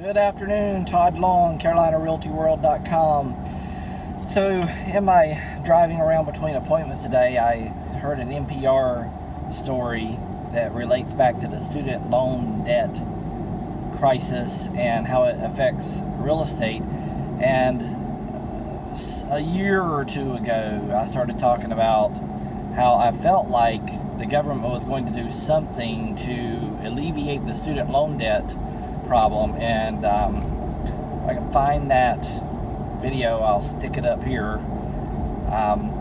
Good afternoon, Todd Long, CarolinaRealtyWorld.com. So, in my driving around between appointments today, I heard an NPR story that relates back to the student loan debt crisis and how it affects real estate. And uh, a year or two ago, I started talking about how I felt like the government was going to do something to alleviate the student loan debt problem and um, if I can find that video I'll stick it up here. Um,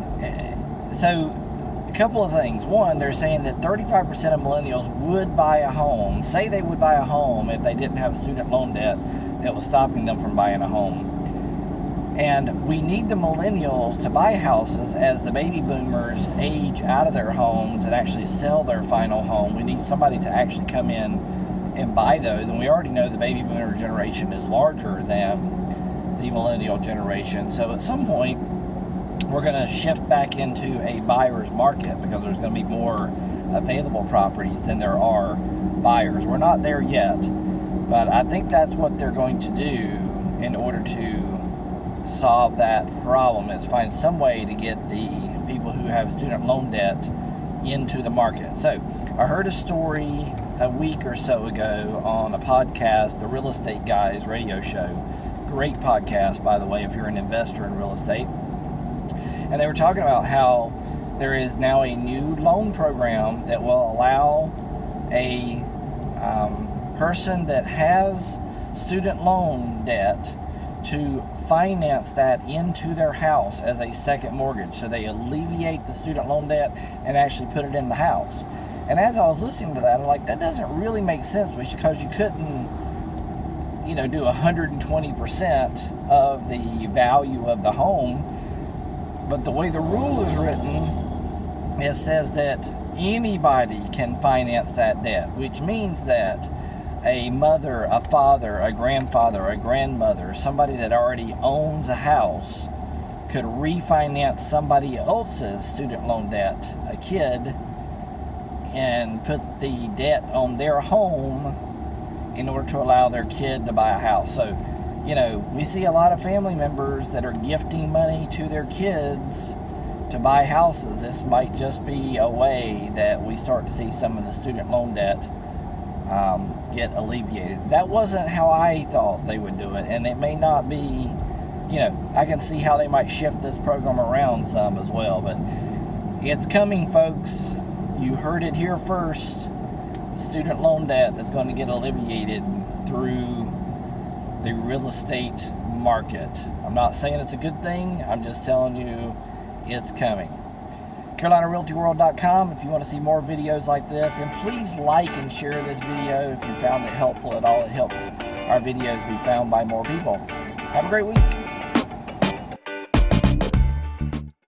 so a couple of things. One they're saying that 35% of millennials would buy a home. Say they would buy a home if they didn't have student loan debt that was stopping them from buying a home. And we need the millennials to buy houses as the baby boomers age out of their homes and actually sell their final home. We need somebody to actually come in and buy those. And we already know the baby boomer generation is larger than the millennial generation. So at some point, we're going to shift back into a buyer's market because there's going to be more available properties than there are buyers. We're not there yet, but I think that's what they're going to do in order to solve that problem is find some way to get the people who have student loan debt into the market. So I heard a story a week or so ago on a podcast, the Real Estate Guys radio show. Great podcast, by the way, if you're an investor in real estate. And they were talking about how there is now a new loan program that will allow a um, person that has student loan debt to finance that into their house as a second mortgage. So they alleviate the student loan debt and actually put it in the house. And as I was listening to that, I'm like, that doesn't really make sense because you couldn't, you know, do 120% of the value of the home. But the way the rule is written, it says that anybody can finance that debt, which means that a mother, a father, a grandfather, a grandmother, somebody that already owns a house could refinance somebody else's student loan debt, a kid and put the debt on their home in order to allow their kid to buy a house. So, you know, we see a lot of family members that are gifting money to their kids to buy houses. This might just be a way that we start to see some of the student loan debt um, get alleviated. That wasn't how I thought they would do it, and it may not be, you know, I can see how they might shift this program around some as well, but it's coming, folks. You heard it here first. Student loan debt is going to get alleviated through the real estate market. I'm not saying it's a good thing, I'm just telling you it's coming. CarolinaRealtyWorld.com if you want to see more videos like this. And please like and share this video if you found it helpful at all. It helps our videos be found by more people. Have a great week.